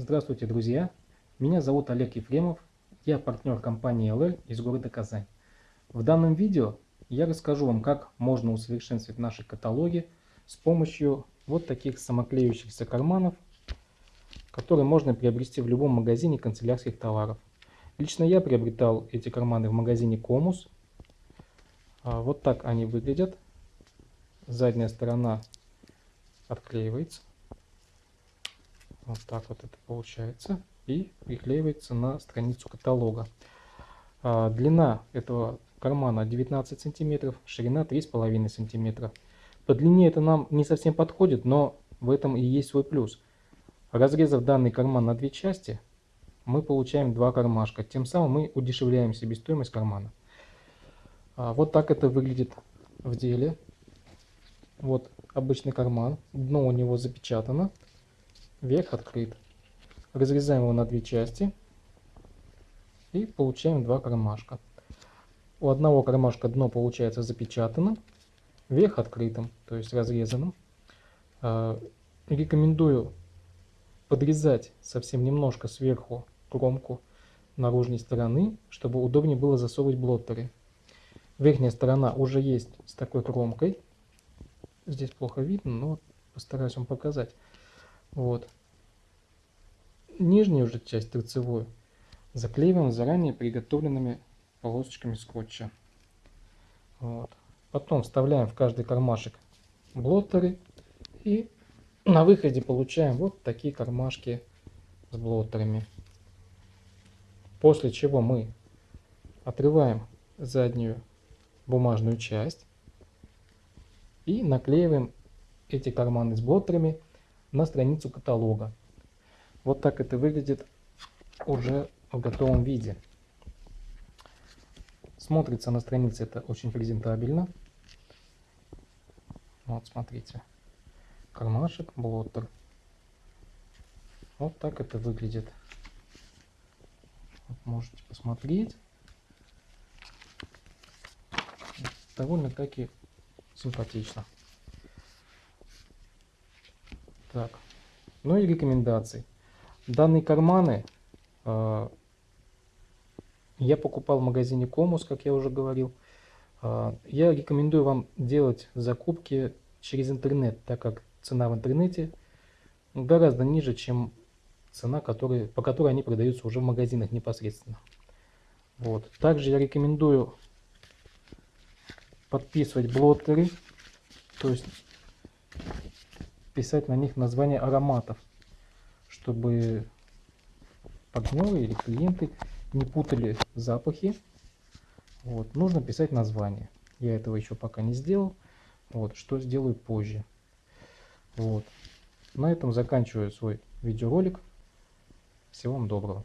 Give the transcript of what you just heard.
Здравствуйте, друзья! Меня зовут Олег Ефремов, я партнер компании LR из города Казань. В данном видео я расскажу вам, как можно усовершенствовать наши каталоги с помощью вот таких самоклеющихся карманов, которые можно приобрести в любом магазине канцелярских товаров. Лично я приобретал эти карманы в магазине Комус. А, вот так они выглядят. Задняя сторона отклеивается. Вот так вот это получается. И приклеивается на страницу каталога. А, длина этого кармана 19 сантиметров, ширина 3,5 сантиметра. По длине это нам не совсем подходит, но в этом и есть свой плюс. Разрезав данный карман на две части, мы получаем два кармашка. Тем самым мы удешевляем себестоимость кармана. А, вот так это выглядит в деле. Вот обычный карман. Дно у него запечатано верх открыт. Разрезаем его на две части и получаем два кармашка. У одного кармашка дно получается запечатанным, верх открытым, то есть разрезанным. А, рекомендую подрезать совсем немножко сверху кромку наружной стороны, чтобы удобнее было засовывать блоттеры. Верхняя сторона уже есть с такой кромкой. Здесь плохо видно, но постараюсь вам показать. Вот. Нижнюю же часть торцевую заклеиваем заранее приготовленными полосочками скотча. Вот. Потом вставляем в каждый кармашек блоттеры и на выходе получаем вот такие кармашки с блоттерами. После чего мы отрываем заднюю бумажную часть и наклеиваем эти карманы с блоттерами на страницу каталога. Вот так это выглядит уже в готовом виде. Смотрится на странице это очень презентабельно. Вот смотрите. Кармашек, блоттер. Вот так это выглядит. Вот можете посмотреть. Довольно-таки симпатично. Так, ну и рекомендации. Данные карманы э, я покупал в магазине Комус, как я уже говорил. Э, я рекомендую вам делать закупки через интернет, так как цена в интернете гораздо ниже, чем цена, который, по которой они продаются уже в магазинах непосредственно. Вот. Также я рекомендую подписывать блоттеры, то есть писать на них название ароматов, чтобы партнеры или клиенты не путали запахи. Вот. Нужно писать название. Я этого еще пока не сделал. Вот. Что сделаю позже. Вот. На этом заканчиваю свой видеоролик. Всего вам доброго.